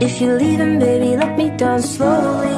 If you're leaving, baby, let me down slowly.